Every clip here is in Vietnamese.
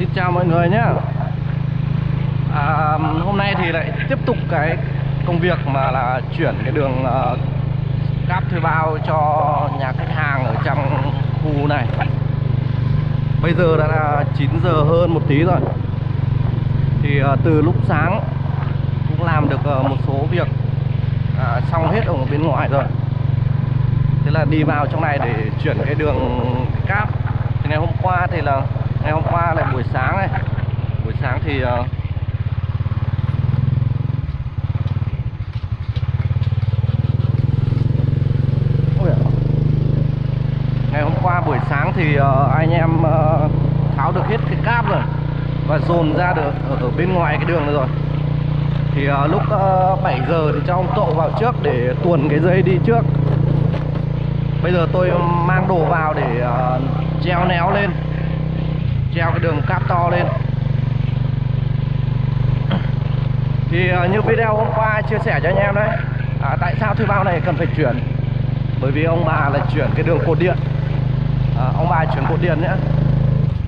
Xin chào mọi người nhé à, Hôm nay thì lại tiếp tục cái công việc mà là chuyển cái đường uh, cáp thuê bao cho nhà khách hàng ở trong khu này. Bây giờ đã là 9 giờ hơn một tí rồi. Thì uh, từ lúc sáng cũng làm được uh, một số việc uh, xong hết ở bên ngoài rồi. Thế là đi vào trong này để chuyển cái đường cáp. Thì ngày hôm qua thì là ngày hôm qua là buổi sáng này. Buổi sáng thì uh, ngày hôm qua buổi sáng thì uh, anh em uh, tháo được hết cái cáp rồi và dồn ra được ở, ở bên ngoài cái đường này rồi. Thì uh, lúc uh, 7 giờ thì cho ông Tộ vào trước để tuồn cái dây đi trước. Bây giờ tôi mang đồ vào để uh, treo néo lên treo cái đường cáp to lên. Thì ờ, như video hôm qua chia sẻ cho anh em đấy à, tại sao thuê bao này cần phải chuyển? Bởi vì ông bà là chuyển cái đường cột điện. À, ông bà chuyển cột điện nhé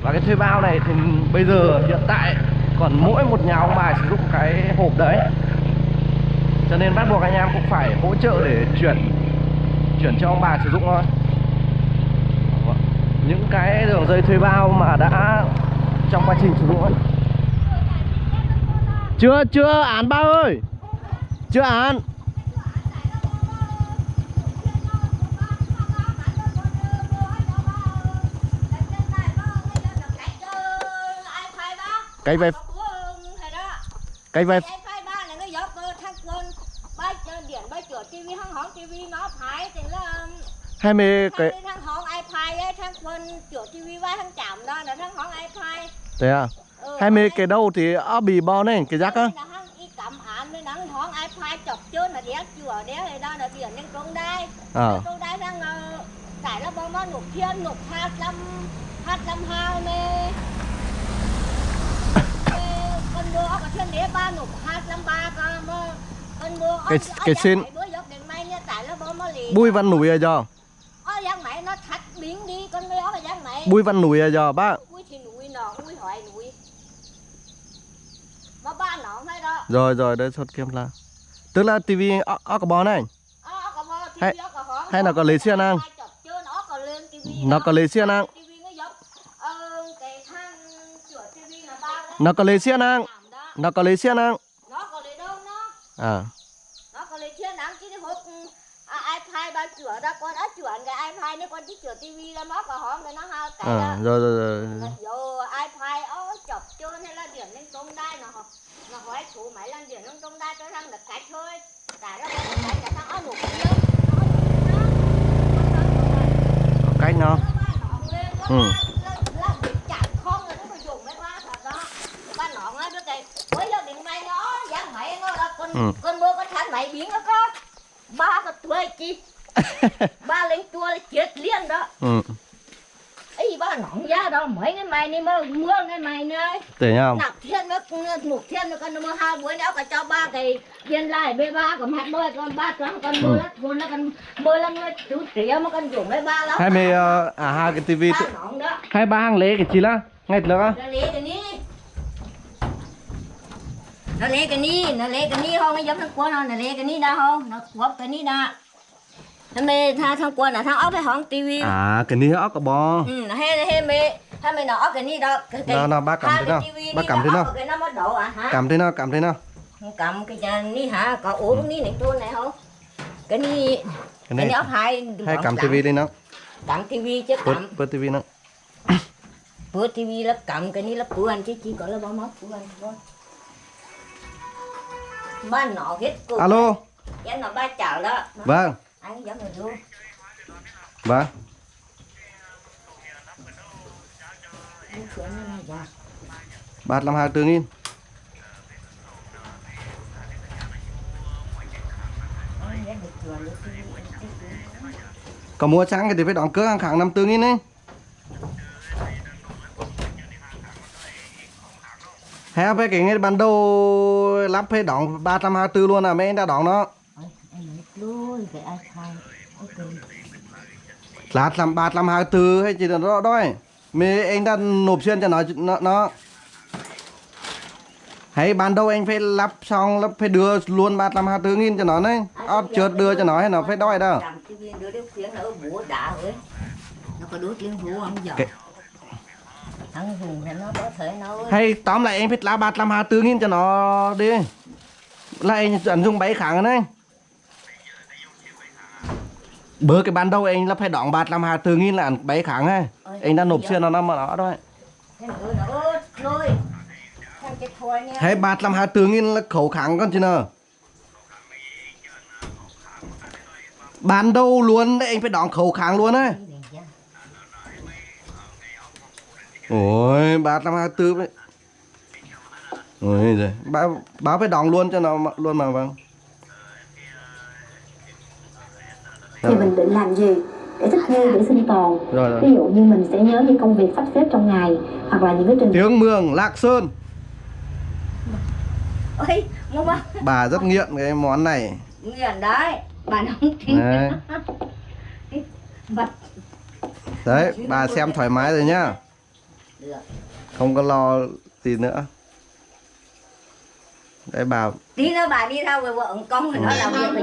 và cái thuê bao này thì bây giờ hiện tại còn mỗi một nhà ông bà sử dụng cái hộp đấy. Cho nên bắt buộc anh em cũng phải hỗ trợ để chuyển chuyển cho ông bà sử dụng thôi những cái đường dây thuê bao mà đã trong quá trình sử dụng ấy. chưa chưa án bao ơi. Chưa án. Cái về cái về hai mươi cái chữa TV vai thằng chạm đó là thằng hòn iPad. thế à? Ừ, hai mươi cái đâu thì ở bì bò này cái rác á? Cầm án với thằng hòn iPad chọc chơn là đéo chữa đéo này đó là biển lên trung đai. ờ Trung đai thằng tại là bông nó nục thiên nục hai trăm hai trăm hai mươi con mưa có thiên đế ba nục hai trăm ba con mưa con mưa Cái- cái xin- nó bùi văn núi à mày biến đi con mưa mà giang mày. Bùi văn núi à giờ ba Ui thì núi nọ, núi hỏi núi. Mà ba nọ phải đó. Rồi rồi đây xuất kiếm là tức là tivi ở cái bò này Ờ, có Hay- có hay là có lấy chọc chưa, nó có đó. có lấy nó giống Ờ, đó nó có lấy Làm đó. nó có lấy có đâu nó? À Nó có lấy xiên ăn chứ cái hộp à, iPad ba chữa đó con đã chuyển cái iPad nếu con chỉ sửa TV là nó có hóng cái nó hai cái à đó rồi rồi rồi Dù iPad ó chọc trơn hay là điện lên công đai nó nó hỏi chủ máy lên điện lên công đai cho thằng được cách thôi tại đó có cách là thằng ó nục kia cách nó Ừ. là rồi cái máy nó là con Ừ. con mưa con thằng mày biến nó có ba cái tuổi chi ba lên chua là chết liền đó. Ừ. Ấy ba nọn ra đâu mấy cái mày này mưa mưa cái mày này để nhau nạp thiên nó nục thiên nó con mua hai buổi nữa cả cho ba cái viên lại b ba còn hạt đôi con ba trắng con mưa lắm con nó con mưa lắm nó chú tỉa mà con dùng mấy ba lắm. Hai mươi ờ, à hai cái tivi đó. Hai ba hàng lễ cái chi lá ngay được á nó lấy cái ní nó lấy cái ní nó không? Nó giống thằng quân không? Nó lấy cái ní đâu không? Nó quắp cái ní đó nó mê tha thằng quân là thằng ốc hay hỏng tivi. À cái ní ốc cái bò. Ừ nó hay hay mê. Hay mày nó ốc cái ní đó. Cái Nào, nào, ba cầm thế cái nào? Ba cầm thế nào? cái nó mất độ à hả? Cảm thế nào cảm thế nào? Cầm cái nhà ní hả? Có uống cái ní này tuôn này không? Cái ní cái cái ní ốc hai hai cầm tivi đi nó cầm tivi chứ cầm. bớt tivi nó bữa tivi là cầm cái ní là bữa anh chứ chỉ có là bao mất bữa anh thôi ba nọ hết cô. Alo. Em nó ba chảo đó. Nó- vâng Anh giống người luôn vâng. Dạ. ba năm hai tư nghìn. Anh em được chừa được cái gì, anh thích cái gì. có mua xăng thì phải đóng cước hàng tháng năm tư nghìn ấy. Hay phải cái ngay ban đầu lắp phải đóng 324 luôn à mấy anh đã đóng nó lát làm bạt làm hàng từ hay chỉ là đó đói mê anh đã nộp xuyên cho nó nó, nó. hãy ban đầu anh phải lắp xong lắp phải đưa luôn bạt làm hàng từ nghìn cho nó đấy ót à, trượt đưa cho nó hay nó phải đói đâu. Hay tóm lại em phải lá bạt làm hà tư nghìn cho nó đi. Lại anh dùng bảy kháng rồi đấy Bữa cái ban đầu anh là phải đóng 324 nghìn là 7 kháng ấy. Anh đã nộp xuyên nó năm mà nó thôi. thế thôi nha Hay 324 nghìn là khẩu kháng con chứ nào. Ban đầu luôn đấy anh phải đóng khẩu kháng luôn ấy. Ôi, 324 đấy. Ôi giời, báo, báo phải đóng luôn cho nó luôn mà vâng. Thì mình định làm gì để thích nghi để sinh tồn Rồi rồi. ví dụ như mình sẽ nhớ những công việc sắp xếp trong ngày hoặc là những cái trình Tiếng Mường, Lạc Sơn. ôi mua ba Bà rất nghiện cái món này. nghiền đấy bà nóng tính Đấy. bà xem thoải mái rồi nhá. được Không có lo gì nữa. Đấy bà tí nữa bà đi theo với vợ công thì nó làm việc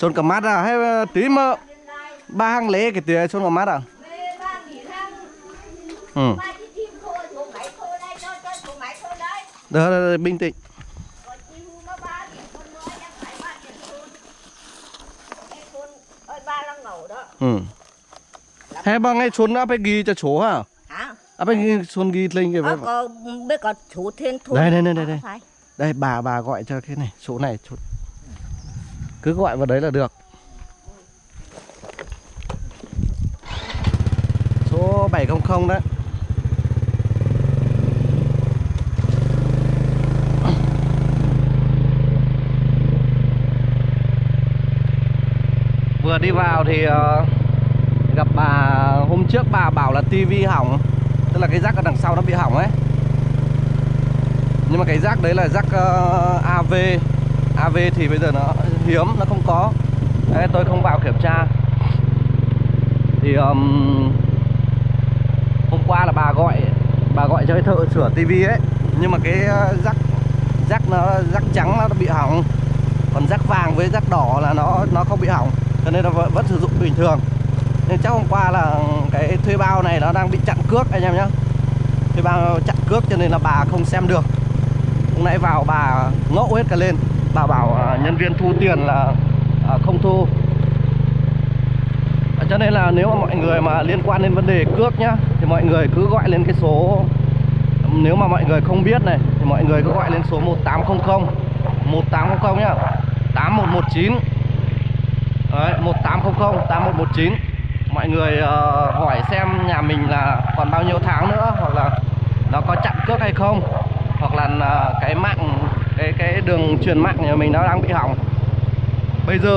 Xuân cầm mắt à, hay tí mà ba hàng lễ cái tía Xuân cầm mắt à? ba Ừ. ba Được, được, được, bình tĩnh. ba ba cái ba đó Ừ. Hay bằng ngay Xuân đã phải ghi cho chỗ hả? À phải ghi Xuân ghi lên cái ờ, có biết có chủ thiên thôn Đây, đây, đây, đây, đây. bà bà gọi cho cái này, số này số... Cứ gọi vào đấy là được. Số 700 đấy. Vừa đi vào thì ờ, gặp bà hôm trước bà bảo là tivi hỏng, tức là cái rác ở đằng sau nó bị hỏng ấy nhưng mà cái rác đấy là rác ờ, uh, AV AV thì bây giờ nó hiếm nó không có. Đấy, tôi không vào kiểm tra. Thì um, hôm qua là bà gọi bà gọi cho cái thợ sửa tivi ấy. Nhưng mà cái ờ, rắc rắc nó rắc trắng nó bị hỏng. Còn rắc vàng với rắc đỏ là nó nó không bị hỏng. Cho nên là vẫn, vẫn sử dụng bình thường. Nên chắc hôm qua là cái thuê bao này nó đang bị chặn cước anh em nhé thuê bao chặn cước cho nên là bà không xem được. Hôm nãy vào bà ngộ hết cả lên. Bà bảo à, nhân viên thu tiền là à, không thu. À, cho nên là nếu mà mọi người mà liên quan đến vấn đề cước nhá Thì mọi người cứ gọi lên cái số Nếu mà mọi người không biết này Thì mọi người cứ gọi lên số 1800 1800 nhá. 8119 Đấy 1800 8119 Mọi người uh, hỏi xem nhà mình là còn bao nhiêu tháng nữa Hoặc là nó có chặn cước hay không hoặc là uh, cái mạng cái cái đường truyền mạng nhà mình nó đang bị hỏng. Bây giờ